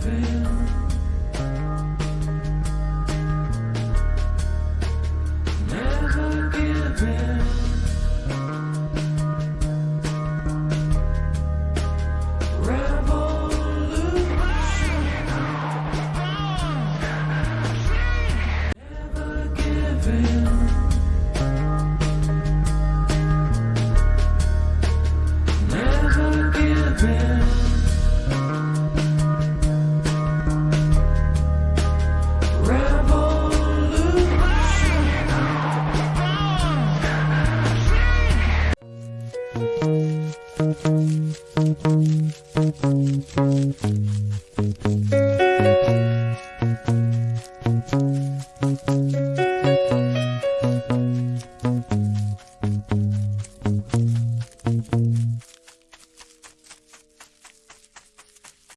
prevail. Thank you.